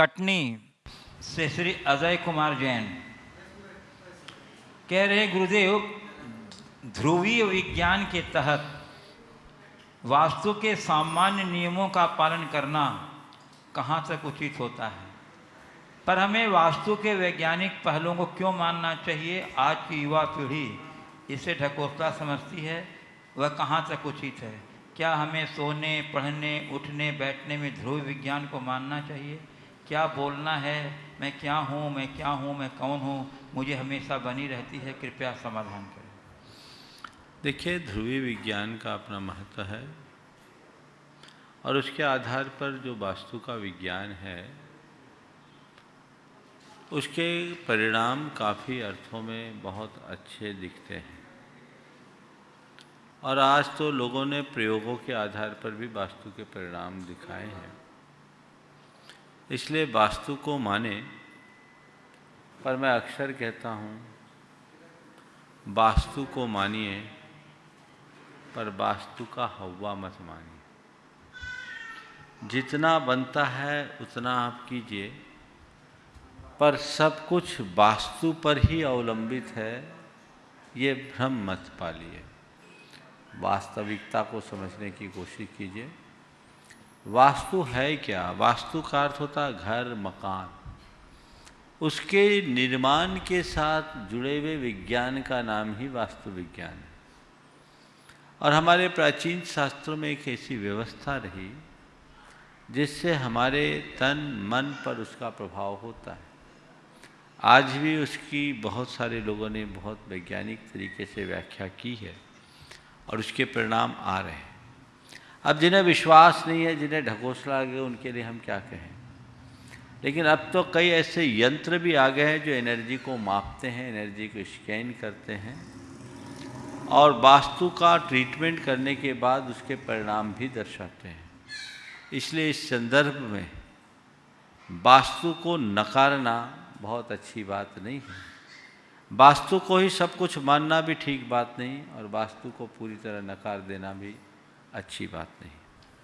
कटनी से श्री अजय कुमार जैन। कह रहे गुरुदेव, ध्रुवीय विज्ञान के तहत वास्तु के सामान्य नियमों का पालन करना कहाँ तक उचित होता है? पर हमें वास्तु के वैज्ञानिक पहलुओं को क्यों मानना चाहिए? आज की युवा पीढ़ी इसे ढकोसला समझती है, वह कहाँ तक उचित है? क्या हमें सोने, पढ़ने, उठने, बैठने में ध्रुव विज्ञान को मानना चाहिए? क्या बोलना है? मैं क्या हूँ? मैं क्या हूँ? मैं कौन हूँ? मुझे हमेशा बनी रहती है, कृपया समाधान करें। देखिए, ध्रुवी विज्ञान का अपना महत्व है और उसके आधार पर जो वास्तु का विज्ञान है, उसके परिणाम काफ़ी अर्थों में बहुत अच्छे दिखते हैं। और आज तो लोगों ने प्रयोगों के आधार पर भी वास्तु के परिणाम दिखाए हैं। इसलिए वास्तु को माने, पर मैं अक्सर कहता हूँ, वास्तु को मानिए, पर वास्तु का हवा मत मानिए। जितना बनता है, उतना आप कीजिए, पर सब कुछ वास्तु पर ही अवलंबित है, ये भ्रम मत पालिए। वास्तविकता को समझने की कोशिश कीजिए। वास्तु है क्या? वास्तु का अर्थ होता घर, मकान। उसके निर्माण के साथ जुड़े हुए विज्ञान का नाम ही वास्तु विज्ञान है। और हमारे प्राचीन शास्त्रों में एक ऐसी व्यवस्था रही, जिससे हमारे तन, मन पर उसका प्रभाव होता है। आज भी उसकी बहुत सारे लोगों ने बहुत वैज्ञानिक तरीके से व्याख्या की है और उसके परिणाम आ रहे हैं। अब जिन्हें विश्वास नहीं है, जिन्हें ढकोसला गया उनके लिए हम क्या कहें? लेकिन अब तो कई ऐसे यंत्र भी आ गए हैं जो एनर्जी को मापते हैं, एनर्जी को स्कैन करते हैं और वास्तु का ट्रीटमेंट करने के बाद उसके परिणाम भी दर्शाते हैं। इसलिए इस संदर्भ में वास्तु को नकारना बहुत अच्छी बात नहीं है। वास्तु को ही सब कुछ मानना भी ठीक बात नहीं और वास्तु को पूरी तरह नकार देना भी अच्छी बात नहीं।